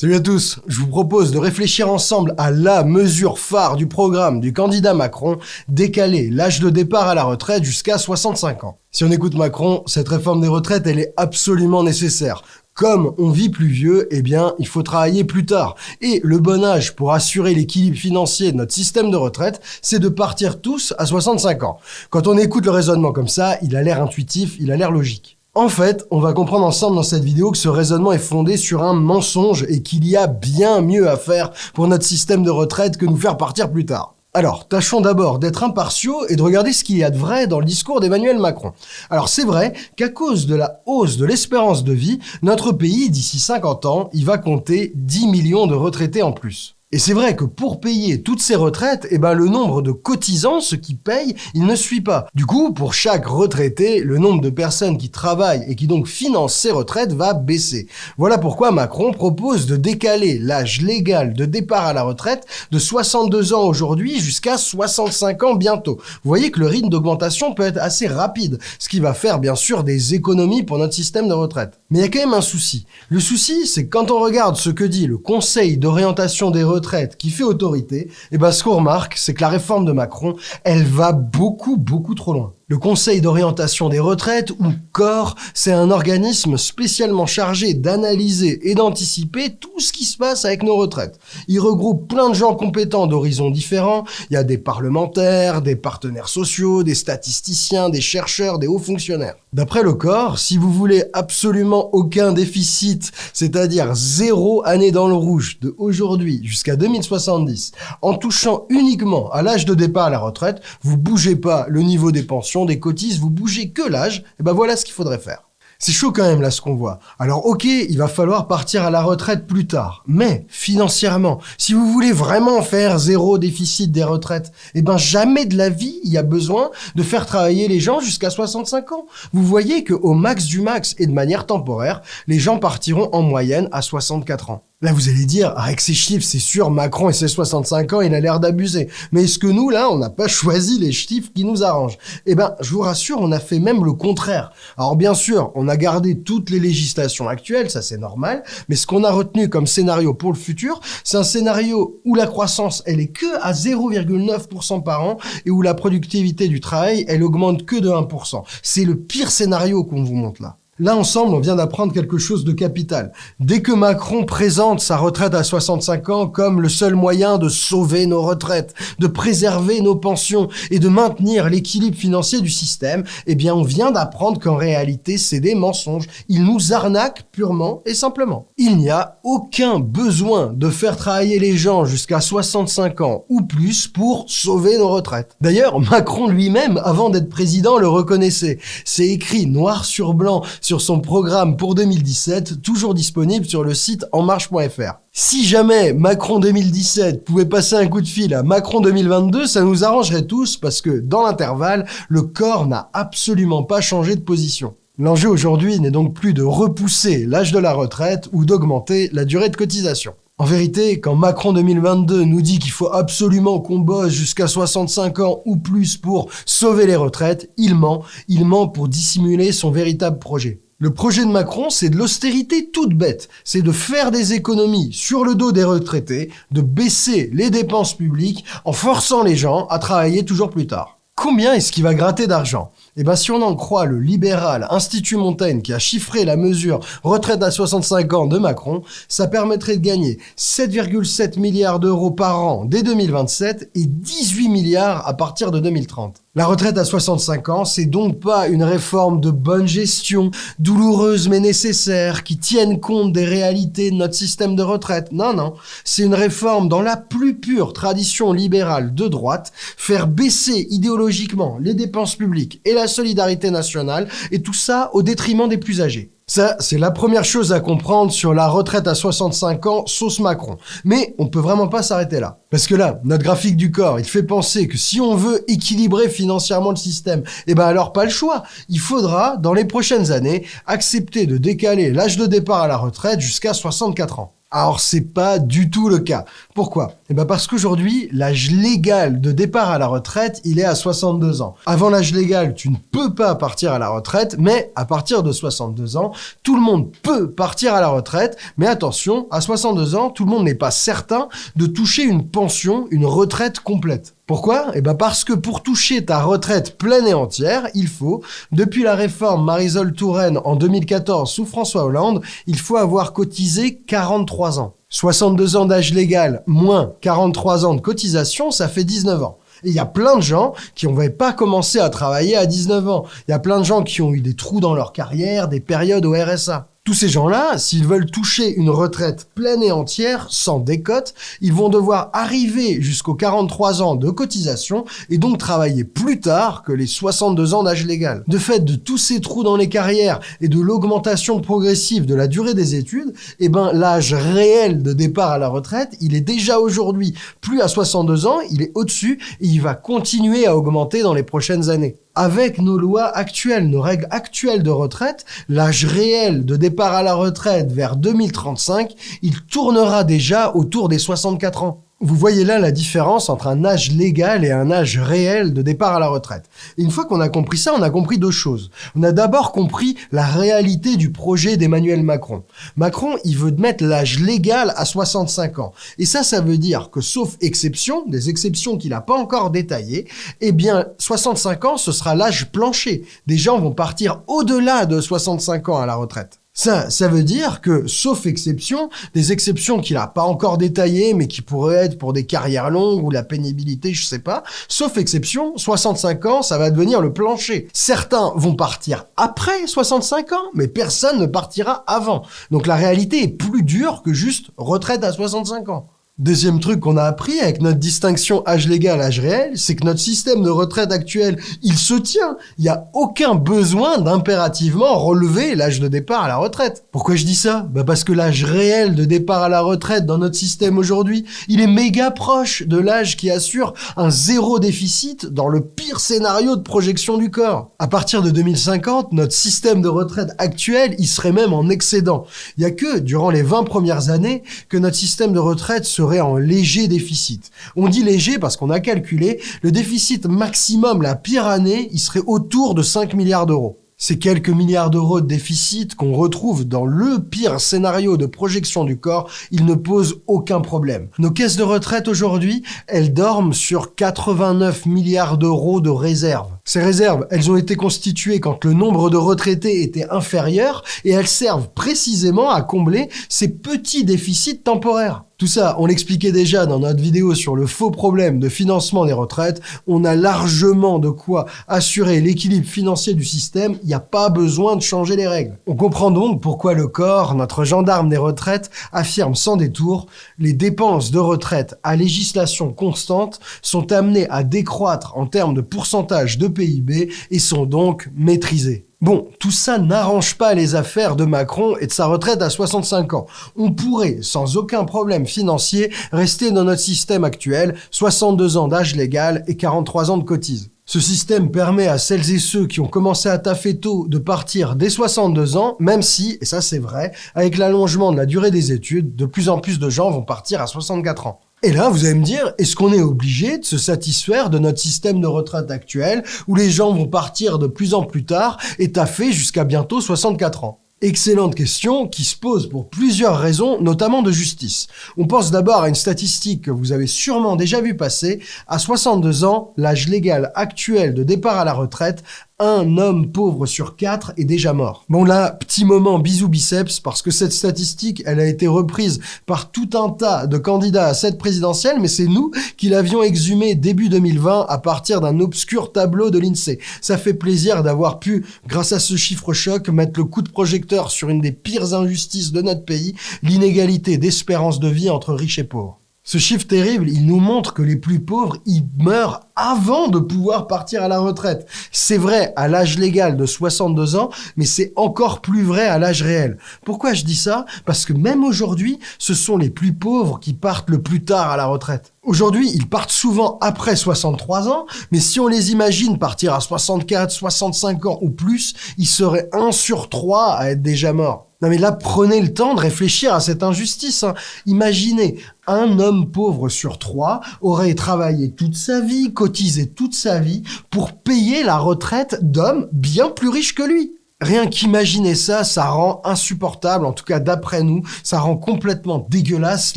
Salut à tous, je vous propose de réfléchir ensemble à la mesure phare du programme du candidat Macron, décaler l'âge de départ à la retraite jusqu'à 65 ans. Si on écoute Macron, cette réforme des retraites, elle est absolument nécessaire. Comme on vit plus vieux, eh bien, il faut travailler plus tard. Et le bon âge pour assurer l'équilibre financier de notre système de retraite, c'est de partir tous à 65 ans. Quand on écoute le raisonnement comme ça, il a l'air intuitif, il a l'air logique. En fait, on va comprendre ensemble dans cette vidéo que ce raisonnement est fondé sur un mensonge et qu'il y a bien mieux à faire pour notre système de retraite que nous faire partir plus tard. Alors, tâchons d'abord d'être impartiaux et de regarder ce qu'il y a de vrai dans le discours d'Emmanuel Macron. Alors, c'est vrai qu'à cause de la hausse de l'espérance de vie, notre pays, d'ici 50 ans, il va compter 10 millions de retraités en plus. Et c'est vrai que pour payer toutes ces retraites, eh ben, le nombre de cotisants, ceux qui payent, il ne suit pas. Du coup, pour chaque retraité, le nombre de personnes qui travaillent et qui donc financent ces retraites va baisser. Voilà pourquoi Macron propose de décaler l'âge légal de départ à la retraite de 62 ans aujourd'hui jusqu'à 65 ans bientôt. Vous voyez que le rythme d'augmentation peut être assez rapide, ce qui va faire bien sûr des économies pour notre système de retraite. Mais il y a quand même un souci. Le souci, c'est que quand on regarde ce que dit le Conseil d'orientation des retraites retraite qui fait autorité, et eh ben ce qu'on remarque, c'est que la réforme de Macron, elle va beaucoup, beaucoup trop loin. Le Conseil d'orientation des retraites, ou CORE, c'est un organisme spécialement chargé d'analyser et d'anticiper tout ce qui se passe avec nos retraites. Il regroupe plein de gens compétents d'horizons différents. Il y a des parlementaires, des partenaires sociaux, des statisticiens, des chercheurs, des hauts fonctionnaires. D'après le corps, si vous voulez absolument aucun déficit, c'est-à-dire zéro année dans le rouge de aujourd'hui jusqu'à 2070, en touchant uniquement à l'âge de départ à la retraite, vous bougez pas le niveau des pensions, des cotises, vous bougez que l'âge, et ben voilà ce qu'il faudrait faire. C'est chaud quand même là ce qu'on voit. Alors ok, il va falloir partir à la retraite plus tard. Mais financièrement, si vous voulez vraiment faire zéro déficit des retraites, eh ben jamais de la vie il y a besoin de faire travailler les gens jusqu'à 65 ans. Vous voyez que au max du max et de manière temporaire, les gens partiront en moyenne à 64 ans. Là, vous allez dire, avec ces chiffres, c'est sûr, Macron et ses 65 ans, il a l'air d'abuser. Mais est-ce que nous, là, on n'a pas choisi les chiffres qui nous arrangent? Eh ben, je vous rassure, on a fait même le contraire. Alors bien sûr, on a gardé toutes les législations actuelles, ça c'est normal, mais ce qu'on a retenu comme scénario pour le futur, c'est un scénario où la croissance, elle est que à 0,9% par an et où la productivité du travail, elle augmente que de 1%. C'est le pire scénario qu'on vous montre là. Là, ensemble, on vient d'apprendre quelque chose de capital. Dès que Macron présente sa retraite à 65 ans comme le seul moyen de sauver nos retraites, de préserver nos pensions et de maintenir l'équilibre financier du système, eh bien, on vient d'apprendre qu'en réalité, c'est des mensonges. Il nous arnaque purement et simplement. Il n'y a aucun besoin de faire travailler les gens jusqu'à 65 ans ou plus pour sauver nos retraites. D'ailleurs, Macron lui-même, avant d'être président, le reconnaissait. C'est écrit noir sur blanc sur son programme pour 2017, toujours disponible sur le site enmarche.fr. Si jamais Macron 2017 pouvait passer un coup de fil à Macron 2022, ça nous arrangerait tous parce que dans l'intervalle, le corps n'a absolument pas changé de position. L'enjeu aujourd'hui n'est donc plus de repousser l'âge de la retraite ou d'augmenter la durée de cotisation. En vérité, quand Macron 2022 nous dit qu'il faut absolument qu'on bosse jusqu'à 65 ans ou plus pour sauver les retraites, il ment. Il ment pour dissimuler son véritable projet. Le projet de Macron, c'est de l'austérité toute bête. C'est de faire des économies sur le dos des retraités, de baisser les dépenses publiques en forçant les gens à travailler toujours plus tard. Combien est-ce qu'il va gratter d'argent? Eh bien, si on en croit le libéral Institut Montaigne qui a chiffré la mesure retraite à 65 ans de Macron, ça permettrait de gagner 7,7 milliards d'euros par an dès 2027 et 18 milliards à partir de 2030. La retraite à 65 ans, c'est donc pas une réforme de bonne gestion, douloureuse mais nécessaire, qui tienne compte des réalités de notre système de retraite. Non, non. C'est une réforme dans la plus pure tradition libérale de droite, faire baisser idéologiquement les dépenses publiques et la solidarité nationale, et tout ça au détriment des plus âgés. Ça, c'est la première chose à comprendre sur la retraite à 65 ans, sauce Macron. Mais on peut vraiment pas s'arrêter là. Parce que là, notre graphique du corps, il fait penser que si on veut équilibrer financièrement le système, eh ben alors pas le choix. Il faudra, dans les prochaines années, accepter de décaler l'âge de départ à la retraite jusqu'à 64 ans. Alors c'est pas du tout le cas. Pourquoi? Eh ben parce qu'aujourd'hui, l'âge légal de départ à la retraite, il est à 62 ans. Avant l'âge légal, tu ne peux pas partir à la retraite, mais à partir de 62 ans, tout le monde peut partir à la retraite, mais attention, à 62 ans, tout le monde n'est pas certain de toucher une pension, une retraite complète. Pourquoi? Eh ben parce que pour toucher ta retraite pleine et entière, il faut, depuis la réforme Marisol Touraine en 2014 sous François Hollande, il faut avoir cotisé 43 ans. 62 ans d'âge légal moins 43 ans de cotisation, ça fait 19 ans. Et il y a plein de gens qui n'ont pas commencé à travailler à 19 ans. Il y a plein de gens qui ont eu des trous dans leur carrière, des périodes au RSA. Tous ces gens-là, s'ils veulent toucher une retraite pleine et entière, sans décote, ils vont devoir arriver jusqu'aux 43 ans de cotisation et donc travailler plus tard que les 62 ans d'âge légal. De fait, de tous ces trous dans les carrières et de l'augmentation progressive de la durée des études, eh ben, l'âge réel de départ à la retraite, il est déjà aujourd'hui plus à 62 ans, il est au-dessus et il va continuer à augmenter dans les prochaines années avec nos lois actuelles, nos règles actuelles de retraite, l'âge réel de départ à la retraite vers 2035, il tournera déjà autour des 64 ans. Vous voyez là la différence entre un âge légal et un âge réel de départ à la retraite. Et une fois qu'on a compris ça, on a compris deux choses. On a d'abord compris la réalité du projet d'Emmanuel Macron. Macron, il veut mettre l'âge légal à 65 ans. Et ça, ça veut dire que sauf exception, des exceptions qu'il n'a pas encore détaillées, eh bien, 65 ans, ce sera l'âge plancher. Des gens vont partir au-delà de 65 ans à la retraite. Ça, veut dire que, sauf exception, des exceptions qu'il n'a pas encore détaillées, mais qui pourraient être pour des carrières longues ou la pénibilité, je sais pas, sauf exception, 65 ans, ça va devenir le plancher. Certains vont partir après 65 ans, mais personne ne partira avant. Donc la réalité est plus dure que juste retraite à 65 ans. Deuxième truc qu'on a appris avec notre distinction âge légal, âge réel, c'est que notre système de retraite actuel, il se tient. Il n'y a aucun besoin d'impérativement relever l'âge de départ à la retraite. Pourquoi je dis ça? Bah parce que l'âge réel de départ à la retraite dans notre système aujourd'hui, il est méga proche de l'âge qui assure un zéro déficit dans le pire scénario de projection du corps. À partir de 2050, notre système de retraite actuel, il serait même en excédent. Il n'y a que durant les 20 premières années que notre système de retraite se en léger déficit. On dit léger parce qu'on a calculé le déficit maximum la pire année, il serait autour de 5 milliards d'euros. Ces quelques milliards d'euros de déficit qu'on retrouve dans le pire scénario de projection du corps, ils ne posent aucun problème. Nos caisses de retraite aujourd'hui, elles dorment sur 89 milliards d'euros de réserves. Ces réserves, elles ont été constituées quand le nombre de retraités était inférieur et elles servent précisément à combler ces petits déficits temporaires. Tout ça, on l'expliquait déjà dans notre vidéo sur le faux problème de financement des retraites. On a largement de quoi assurer l'équilibre financier du système. Il n'y a pas besoin de changer les règles. On comprend donc pourquoi le corps, notre gendarme des retraites, affirme sans détour les dépenses de retraite à législation constante sont amenées à décroître en termes de pourcentage de PIB et sont donc maîtrisées. Bon, tout ça n'arrange pas les affaires de Macron et de sa retraite à 65 ans. On pourrait, sans aucun problème financier, rester dans notre système actuel, 62 ans d'âge légal et 43 ans de cotise. Ce système permet à celles et ceux qui ont commencé à taffer tôt de partir dès 62 ans, même si, et ça c'est vrai, avec l'allongement de la durée des études, de plus en plus de gens vont partir à 64 ans. Et là, vous allez me dire, est-ce qu'on est obligé de se satisfaire de notre système de retraite actuel où les gens vont partir de plus en plus tard et taffer jusqu'à bientôt 64 ans? Excellente question qui se pose pour plusieurs raisons, notamment de justice. On pense d'abord à une statistique que vous avez sûrement déjà vu passer. À 62 ans, l'âge légal actuel de départ à la retraite un homme pauvre sur quatre est déjà mort. Bon là, petit moment bisous biceps, parce que cette statistique, elle a été reprise par tout un tas de candidats à cette présidentielle, mais c'est nous qui l'avions exhumée début 2020 à partir d'un obscur tableau de l'INSEE. Ça fait plaisir d'avoir pu, grâce à ce chiffre choc, mettre le coup de projecteur sur une des pires injustices de notre pays, l'inégalité d'espérance de vie entre riches et pauvres. Ce chiffre terrible, il nous montre que les plus pauvres, ils meurent avant de pouvoir partir à la retraite. C'est vrai à l'âge légal de 62 ans, mais c'est encore plus vrai à l'âge réel. Pourquoi je dis ça? Parce que même aujourd'hui, ce sont les plus pauvres qui partent le plus tard à la retraite. Aujourd'hui, ils partent souvent après 63 ans, mais si on les imagine partir à 64, 65 ans ou plus, ils seraient 1 sur 3 à être déjà morts. Non mais là, prenez le temps de réfléchir à cette injustice. hein. Imaginez, un homme pauvre sur trois aurait travaillé toute sa vie, cotisé toute sa vie pour payer la retraite d'hommes bien plus riches que lui. Rien qu'imaginer ça, ça rend insupportable, en tout cas d'après nous, ça rend complètement dégueulasse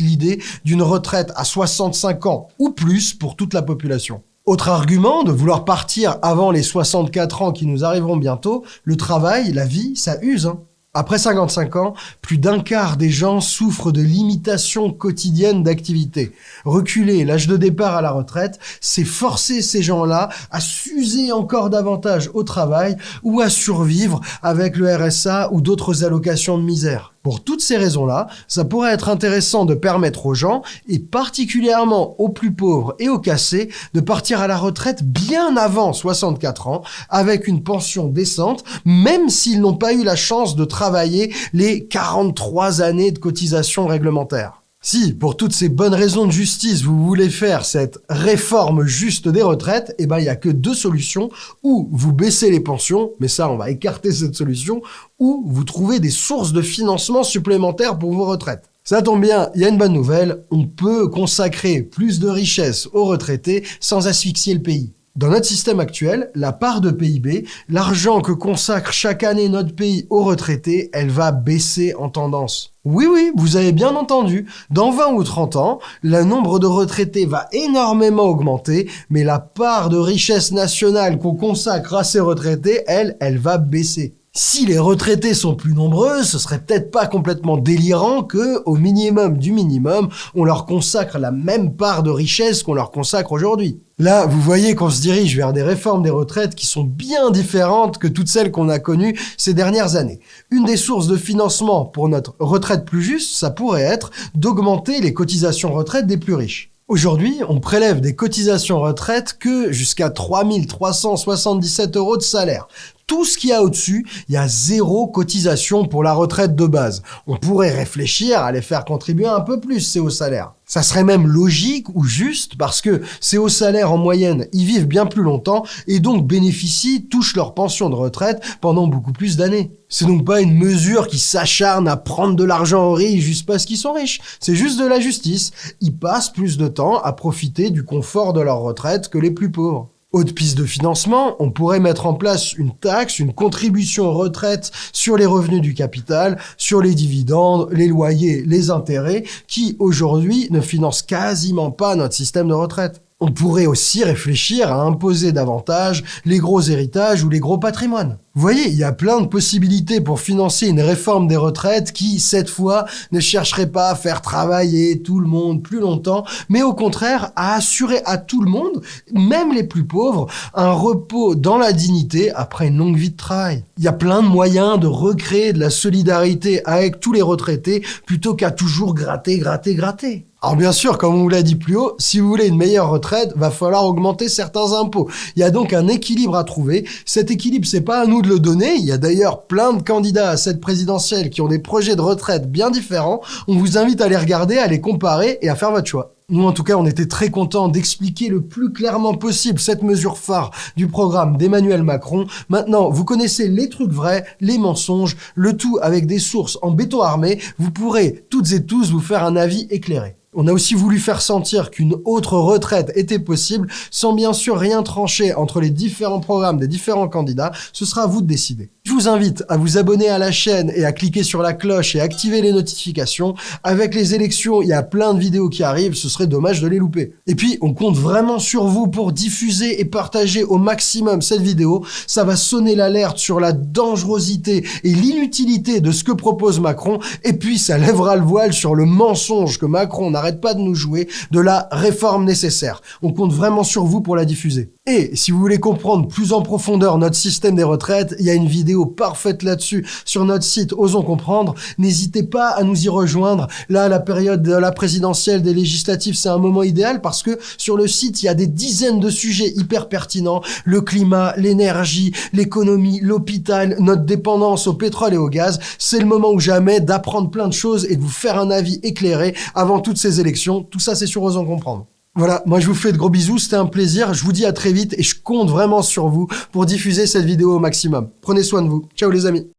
l'idée d'une retraite à 65 ans ou plus pour toute la population. Autre argument de vouloir partir avant les 64 ans qui nous arriveront bientôt, le travail, la vie, ça use. hein. Après 55 ans, plus d'un quart des gens souffrent de limitations quotidiennes d'activité. Reculer l'âge de départ à la retraite, c'est forcer ces gens-là à s'user encore davantage au travail ou à survivre avec le RSA ou d'autres allocations de misère. Pour toutes ces raisons-là, ça pourrait être intéressant de permettre aux gens, et particulièrement aux plus pauvres et aux cassés, de partir à la retraite bien avant 64 ans, avec une pension décente, même s'ils n'ont pas eu la chance de travailler les 43 années de cotisation réglementaire. Si, pour toutes ces bonnes raisons de justice, vous voulez faire cette réforme juste des retraites, eh ben, il y a que deux solutions. Ou vous baissez les pensions, mais ça, on va écarter cette solution, ou vous trouvez des sources de financement supplémentaires pour vos retraites. Ça tombe bien, il y a une bonne nouvelle, on peut consacrer plus de richesses aux retraités sans asphyxier le pays. Dans notre système actuel, la part de PIB, l'argent que consacre chaque année notre pays aux retraités, elle va baisser en tendance. Oui, oui, vous avez bien entendu. Dans 20 ou 30 ans, le nombre de retraités va énormément augmenter, mais la part de richesse nationale qu'on consacre à ces retraités, elle, elle va baisser. Si les retraités sont plus nombreux, ce serait peut-être pas complètement délirant que, au minimum du minimum, on leur consacre la même part de richesse qu'on leur consacre aujourd'hui. Là, vous voyez qu'on se dirige vers des réformes des retraites qui sont bien différentes que toutes celles qu'on a connues ces dernières années. Une des sources de financement pour notre retraite plus juste, ça pourrait être d'augmenter les cotisations retraite des plus riches. Aujourd'hui, on prélève des cotisations retraite que jusqu'à 3377 euros de salaire. Tout ce qu'il y a au-dessus, il y a zéro cotisation pour la retraite de base. On pourrait réfléchir à les faire contribuer un peu plus, ces hauts salaires. Ça serait même logique ou juste parce que ces hauts salaires en moyenne, ils vivent bien plus longtemps et donc bénéficient, touchent leur pension de retraite pendant beaucoup plus d'années. C'est donc pas une mesure qui s'acharne à prendre de l'argent aux riches juste parce qu'ils sont riches. C'est juste de la justice. Ils passent plus de temps à profiter du confort de leur retraite que les plus pauvres. Autre piste de financement, on pourrait mettre en place une taxe, une contribution retraite sur les revenus du capital, sur les dividendes, les loyers, les intérêts, qui aujourd'hui ne financent quasiment pas notre système de retraite. On pourrait aussi réfléchir à imposer davantage les gros héritages ou les gros patrimoines. Vous voyez, il y a plein de possibilités pour financer une réforme des retraites qui, cette fois, ne chercherait pas à faire travailler tout le monde plus longtemps, mais au contraire à assurer à tout le monde, même les plus pauvres, un repos dans la dignité après une longue vie de travail. Il y a plein de moyens de recréer de la solidarité avec tous les retraités plutôt qu'à toujours gratter, gratter, gratter. Alors bien sûr, comme on vous l'a dit plus haut, si vous voulez une meilleure retraite, va falloir augmenter certains impôts. Il y a donc un équilibre à trouver. Cet équilibre, c'est pas à nous de le donner. Il y a d'ailleurs plein de candidats à cette présidentielle qui ont des projets de retraite bien différents. On vous invite à les regarder, à les comparer et à faire votre choix. Nous, en tout cas, on était très contents d'expliquer le plus clairement possible cette mesure phare du programme d'Emmanuel Macron. Maintenant, vous connaissez les trucs vrais, les mensonges, le tout avec des sources en béton armé. Vous pourrez toutes et tous vous faire un avis éclairé. On a aussi voulu faire sentir qu'une autre retraite était possible, sans bien sûr rien trancher entre les différents programmes des différents candidats. Ce sera à vous de décider. Je vous invite à vous abonner à la chaîne et à cliquer sur la cloche et activer les notifications. Avec les élections, il y a plein de vidéos qui arrivent, ce serait dommage de les louper. Et puis, on compte vraiment sur vous pour diffuser et partager au maximum cette vidéo. Ça va sonner l'alerte sur la dangerosité et l'inutilité de ce que propose Macron. Et puis, ça lèvera le voile sur le mensonge que Macron n'arrête pas de nous jouer de la réforme nécessaire. On compte vraiment sur vous pour la diffuser. Et si vous voulez comprendre plus en profondeur notre système des retraites, il y a une vidéo parfaite là-dessus sur notre site Osons Comprendre. N'hésitez pas à nous y rejoindre. Là, la période de la présidentielle, des législatives, c'est un moment idéal parce que sur le site, il y a des dizaines de sujets hyper pertinents. Le climat, l'énergie, l'économie, l'hôpital, notre dépendance au pétrole et au gaz. C'est le moment ou jamais d'apprendre plein de choses et de vous faire un avis éclairé avant toutes ces élections. Tout ça, c'est sur Osons Comprendre. Voilà, moi je vous fais de gros bisous, c'était un plaisir, je vous dis à très vite et je compte vraiment sur vous pour diffuser cette vidéo au maximum. Prenez soin de vous. Ciao les amis